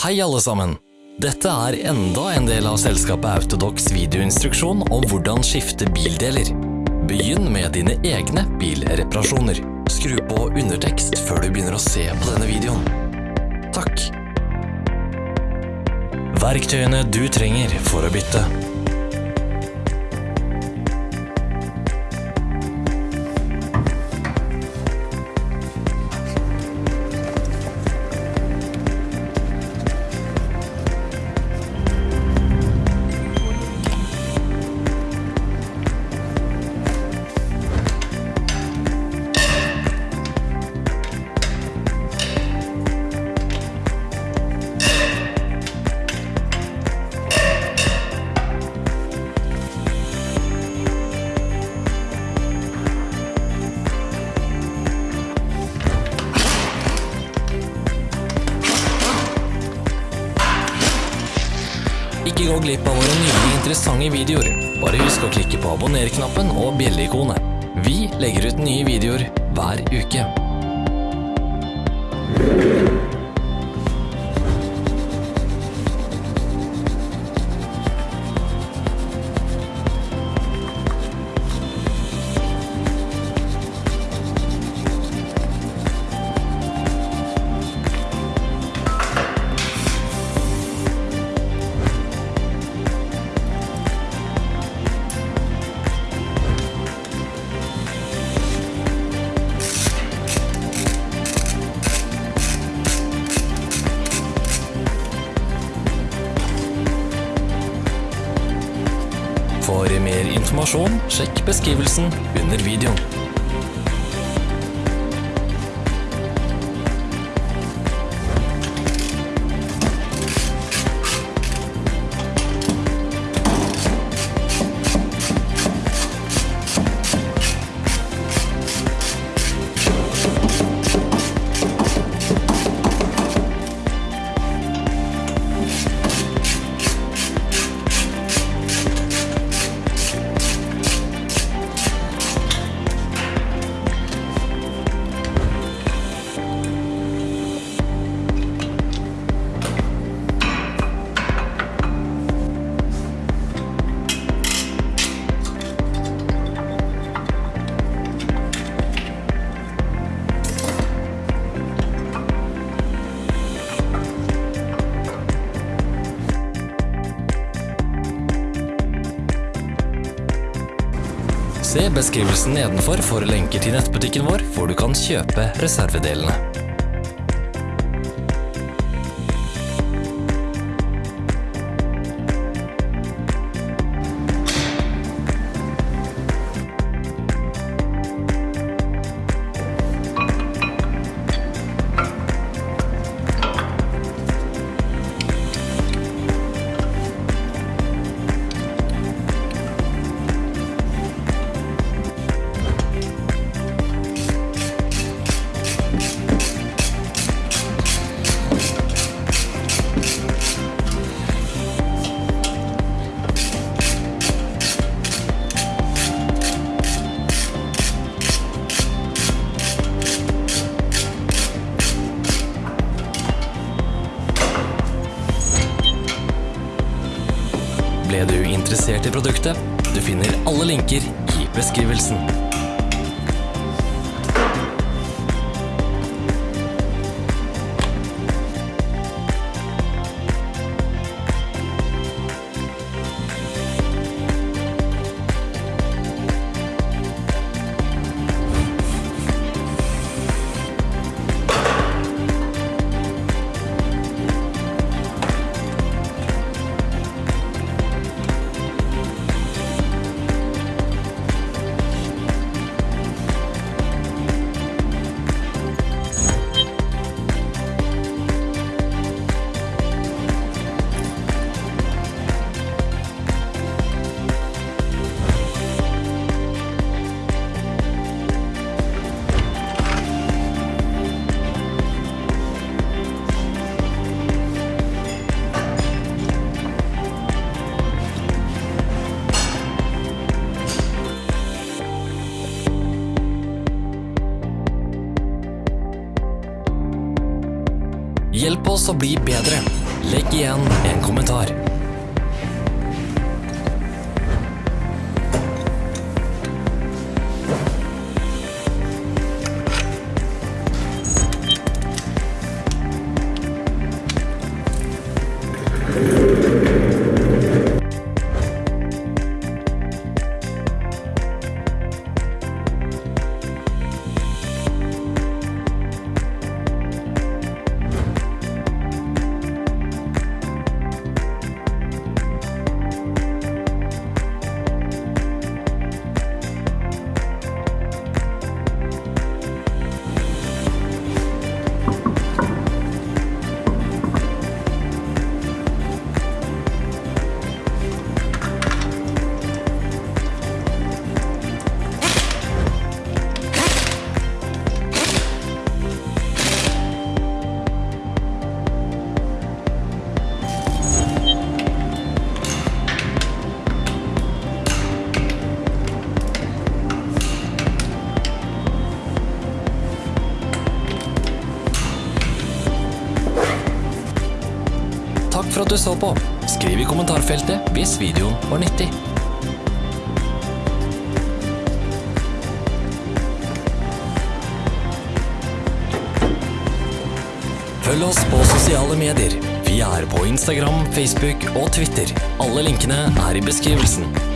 Hei alle sammen! Dette er enda en del av selskapet Autodox videoinstruksjon om hvordan skifte bildeler. Begynn med dine egne bilreparasjoner. Skru på undertekst før du begynner å se på denne videoen. Takk. Verktøyene du trenger for å bytte. Ikke gå glipp av våre nye interessante videoer. Bare husk å klikke på abonner-knappen og bjelleikonet. Vi legger ut nye videoer hver uke. For mer informasjon, sjekk beskrivelsen under videoen. Se beskrivelsen nedenfor for lenker til nettbutikken vår, hvor du kan kjøpe reservedelene. Ble du interessert i produktet? Du finner alle linker i beskrivelsen. Oss å bli bedre. Legg igjen en kommentar. Takk for at du så på. Skriv i kommentarfeltet hvis videoen var nyttig. Følg oss på sosiale medier. Vi er på Instagram, Facebook og Twitter. Alle linkene er i beskrivelsen.